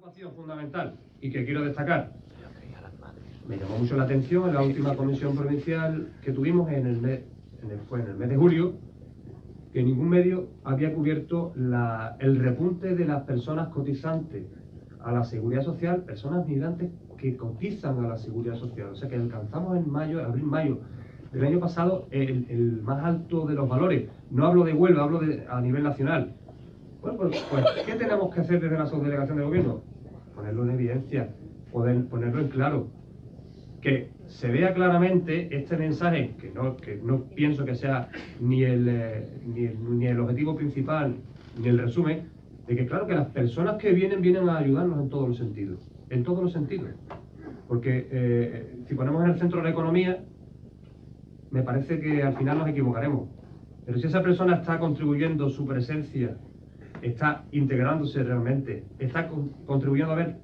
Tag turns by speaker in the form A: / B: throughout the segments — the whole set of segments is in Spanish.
A: preocupación fundamental y que quiero destacar. Me llamó mucho la atención en la última comisión provincial que tuvimos en el mes, en el, fue en el mes de julio, que ningún medio había cubierto la, el repunte de las personas cotizantes a la seguridad social, personas migrantes que cotizan a la seguridad social. O sea que alcanzamos en mayo, abril-mayo del año pasado el, el, más alto de los valores. No hablo de Huelva, hablo de, a nivel nacional. Bueno, pues, pues, ¿qué tenemos que hacer desde la subdelegación de gobierno? Ponerlo en evidencia, ponerlo en claro. Que se vea claramente este mensaje, que no, que no pienso que sea ni el, eh, ni, el, ni el objetivo principal, ni el resumen, de que claro que las personas que vienen, vienen a ayudarnos en todos los sentidos. En todos los sentidos. Porque eh, si ponemos en el centro la economía, me parece que al final nos equivocaremos. Pero si esa persona está contribuyendo su presencia está integrándose realmente, está con, contribuyendo a ver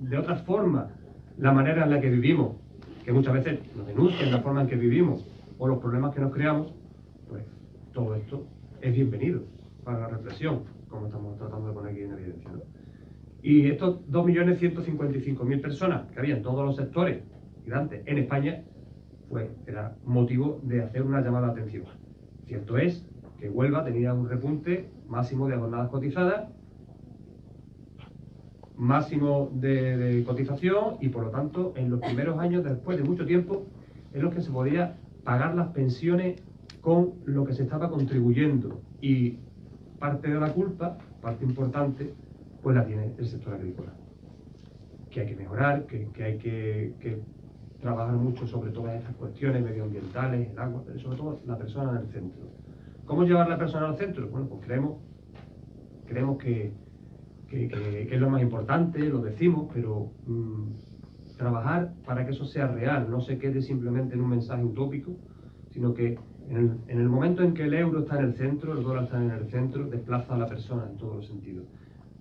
A: de otra forma la manera en la que vivimos, que muchas veces nos denuncian la forma en que vivimos o los problemas que nos creamos, pues todo esto es bienvenido para la reflexión, como estamos tratando de poner aquí en evidencia. ¿no? Y estos 2.155.000 personas que había en todos los sectores migrantes en España, pues era motivo de hacer una llamada de atención. Cierto es que Huelva tenía un repunte máximo de jornadas cotizadas, máximo de, cotización y por lo tanto en los primeros años, después de mucho tiempo, en los que se podía pagar las pensiones con lo que se estaba contribuyendo y parte de la culpa, parte importante, pues la tiene el sector agrícola. Que hay que mejorar, que, que hay que, que, trabajar mucho sobre todas estas cuestiones medioambientales, el agua, pero sobre todo la persona en el centro. ¿Cómo llevar la persona al centro? Bueno, pues creemos, creemos que, que, es lo más importante, lo decimos, pero mmm, trabajar para que eso sea real, no se quede simplemente en un mensaje utópico, sino que en el momento en que el euro está en el centro, el dólar está en el centro, desplaza a la persona en todos los sentidos.